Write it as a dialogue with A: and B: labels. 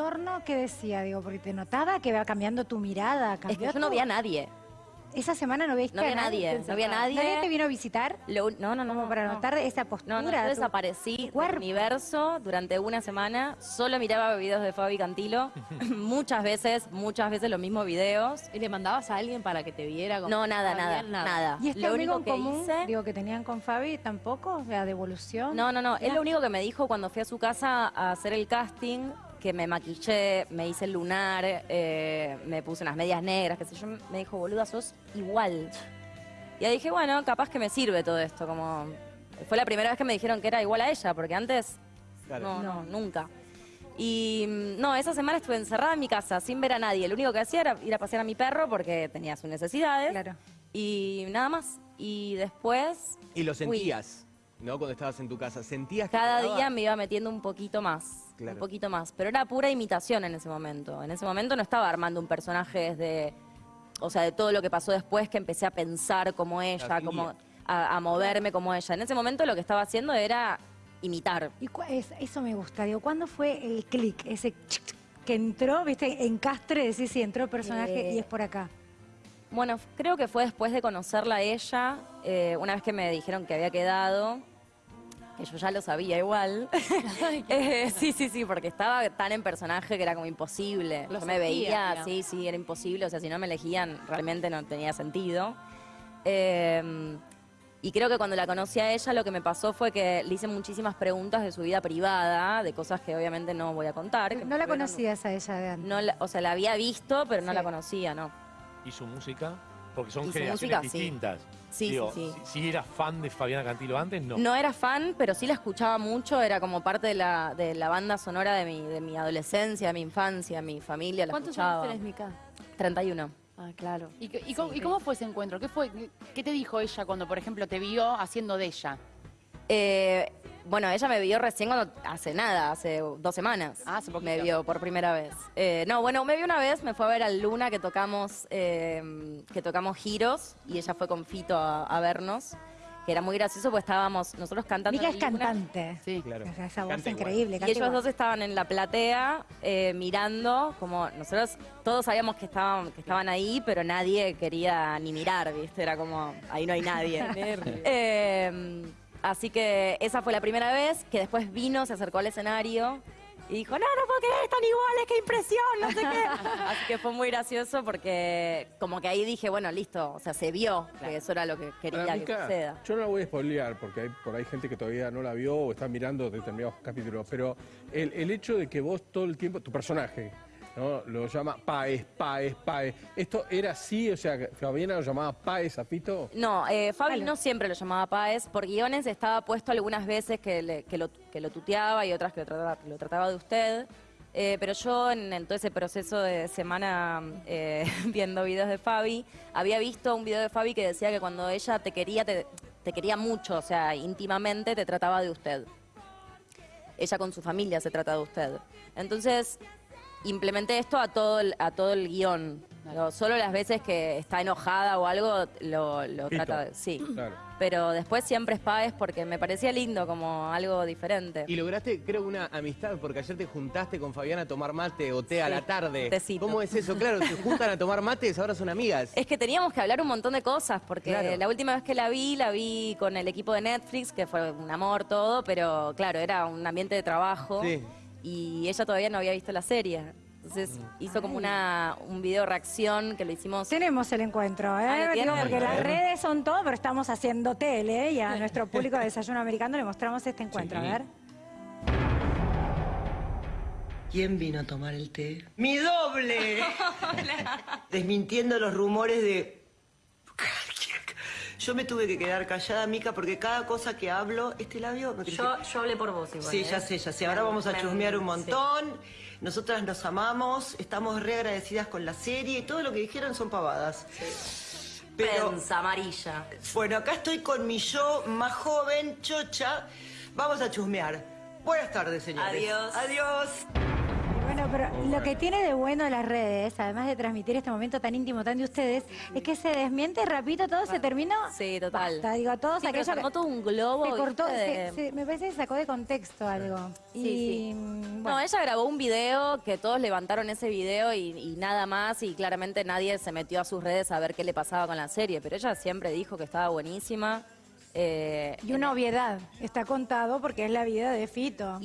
A: entorno qué decía? Digo, porque te notaba que va cambiando tu mirada.
B: Es que yo no vi a nadie.
A: Esa semana no viste
B: No vi
A: a
B: nadie, no vi a nadie.
A: ¿Nadie te vino a visitar?
B: Lo no, no, no.
A: Como para
B: no.
A: notar esa postura.
B: No, no, yo
A: tu-
B: desaparecí
A: tu
B: del universo durante una semana. Solo miraba videos de Fabi Cantilo. muchas veces, muchas veces los mismos videos.
C: ¿Y le mandabas a alguien para que te viera? como
B: No, nada, nada, nada.
A: ¿Y este
B: Lo
A: amigo
B: único
A: en
B: que
A: común,
B: hice...
A: digo, que tenían con Fabi, tampoco? La devolución.
B: No, no, no. Él
A: Ya.
B: lo único que me dijo cuando fui a su casa a hacer el casting, que me maquillé, me hice el lunar, eh, me puse unas medias negras, qué sé yo, me dijo, boluda, sos igual. Y ahí dije, bueno, capaz que me sirve todo esto, como... Fue la primera vez que me dijeron que era igual a ella, porque antes
D: Claro.
B: no, no, nunca. Y mm, no, esa semana estuve encerrada en mi casa sin ver a nadie. Lo único que hacía era ir a pasear a mi perro porque tenía sus necesidades.
A: Claro.
B: Y nada más. Y después,
D: Y lo
B: Fui.
D: Cuando estabas en tu casa. ¿Sentías que
B: cada día me iba metiendo un poquito más.
D: Claro.
B: Un poquito más. Pero era pura imitación en ese momento. En ese momento no estaba armando un personaje desde. O sea, de todo lo que pasó después, que empecé a pensar como ella,
D: La
B: como a, a moverme como ella. En ese momento lo que estaba haciendo era imitar.
A: Y cu- es- eso me gusta. Digo, ¿cuándo fue el clic? Ese chic, chic, que entró, viste, en Castre, decís, sí, entró el personaje
B: Eh,
A: y es por acá.
B: Bueno, f- creo que fue después de conocerla a ella, eh, una vez que me dijeron que había quedado, que yo ya lo sabía igual. Eh, sí, sí, sí, porque estaba tan en personaje que era como imposible.
C: Lo
B: yo me veía, sí, sí, era imposible. O sea, si no me elegían, realmente no tenía sentido. Eh, y creo que cuando la conocí a ella, lo que me pasó fue que le hice muchísimas preguntas de su vida privada, de cosas que obviamente no voy a contar. que
A: No la conocías a ella de antes.
B: No o sea, la había visto, pero no
A: Sí.
B: la conocía, ¿no?
E: ¿Y su música? Porque son generaciones
B: música, sí.
E: distintas.
B: Sí,
E: Digo,
B: sí, sí.
E: Si, si eras fan de Fabiana Cantilo antes, no.
B: No era fan, pero sí la escuchaba mucho, era como parte de la, de la banda sonora de mi, de mi adolescencia, de mi infancia, mi familia, la
C: ¿Cuántos
B: escuchaba.
C: años tenés, Mica?
B: 31.
C: Ah, claro. ¿Y, y cómo, y cómo fue ese encuentro? ¿Qué, fue, ¿Qué te dijo ella cuando, por ejemplo, te vio haciendo de ella?
B: Eh, bueno, ella me vio recién cuando, hace nada, hace dos semanas.
C: Ah, hace poquito.
B: Me vio por primera vez. Eh, no, bueno, me vio una vez, me fue a ver al Luna que tocamos, eh, que tocamos giros y ella fue con Fito a, a vernos, que era muy gracioso porque estábamos nosotros cantando.
A: Mica es cantante.
C: Sí.
D: Claro.
A: O sea, esa voz
D: Canta igual.
A: increíble.
B: Y ellos
A: igual.
B: dos estaban en la platea eh, mirando, como nosotros todos sabíamos que estaban, que estaban ahí, pero nadie quería ni mirar, ¿viste? Era como, ahí no hay nadie. Eh, así que esa fue la primera vez, que después vino, se acercó al escenario y dijo, no, no puedo creer, están iguales, qué impresión, no sé qué. Así que fue muy gracioso porque como que ahí dije, bueno, listo, o sea, se vio que eso era lo que quería que
F: Mica,
B: suceda.
F: yo no la voy a spoilear porque hay por ahí gente que todavía no la vio o está mirando determinados capítulos, pero el, el hecho de que vos todo el tiempo, tu personaje, ¿no? lo llama Paez, Paez, Paez, ¿esto era así? O sea, Fabiana lo llamaba Paez a Fito.
B: No, eh, Fabi
A: Vale.
B: no siempre lo llamaba Páez. Por guiones estaba puesto algunas veces que, le- que lo, que lo tuteaba y otras que lo trataba, que lo trataba de usted. Eh, pero yo en, en todo ese proceso de semana eh, viendo videos de Fabi, había visto un video de Fabi que decía que cuando ella te quería, te, te quería mucho, o sea, íntimamente te trataba de usted. Ella con su familia se trata de usted. Entonces, implementé esto a todo el, a todo el guion. Lo- solo las veces que está enojada o algo lo, lo trata de... Sí.
F: Claro.
B: Pero después siempre es Páez porque me parecía lindo, como algo diferente.
D: Y lograste, creo, una amistad, porque ayer te juntaste con Fabiana a tomar mate o té a la tarde.
B: tecito.
D: ¿Cómo es eso? Claro, se juntan a tomar mates, ahora son amigas.
B: Es que teníamos que hablar un montón de cosas, porque
D: Claro.
B: la última vez que la vi, la vi con el equipo de Netflix, que fue un amor todo, pero claro, era un ambiente de trabajo.
D: Sí.
B: Y ella todavía no había visto la serie. Entonces hizo como una, un video reacción que lo hicimos.
A: Tenemos el encuentro, ¿eh?
B: Ah,
A: porque las redes son todo, pero estamos haciendo tele ¿eh? y a nuestro público de Desayuno Americano le mostramos este encuentro.
E: Sí.
A: A ver.
G: ¿Quién vino a tomar el té? ¡Mi doble! Desmintiendo los rumores de... Yo me tuve que quedar callada, Mica, porque cada cosa que hablo, este labio... me
B: Yo, yo hablé por vos igual.
G: Sí,
B: ¿eh?
G: ya sé, ya sé. Ahora vamos a
B: Me-
G: chusmear un
B: sí.
G: montón. Nosotras nos amamos, estamos re agradecidas con la serie y todo lo que dijeron son pavadas. Pero,
B: Prensa amarilla.
G: bueno, acá estoy con mi yo más joven, chocha. Vamos a chusmear. Buenas tardes, señores.
B: Adiós.
G: Adiós.
A: Bueno, pero lo que tiene de bueno las redes, además de transmitir este momento tan íntimo, tan de ustedes, es que se desmiente rapidito, todo se terminó.
B: Sí, total.
A: Basta, digo, todos
B: Sí, pero
A: aquello
B: se armó todo un globo.
A: se cortó, se- se- me parece que sacó de contexto algo.
B: Sí,
A: y,
B: sí.
A: mm,
B: No,
A: bueno.
B: ella grabó un video que todos levantaron ese video y, y nada más y claramente nadie se metió a sus redes a ver qué le pasaba con la serie, pero ella siempre dijo que estaba buenísima. eh,
A: Y una obviedad, está contado porque es la vida de Fito.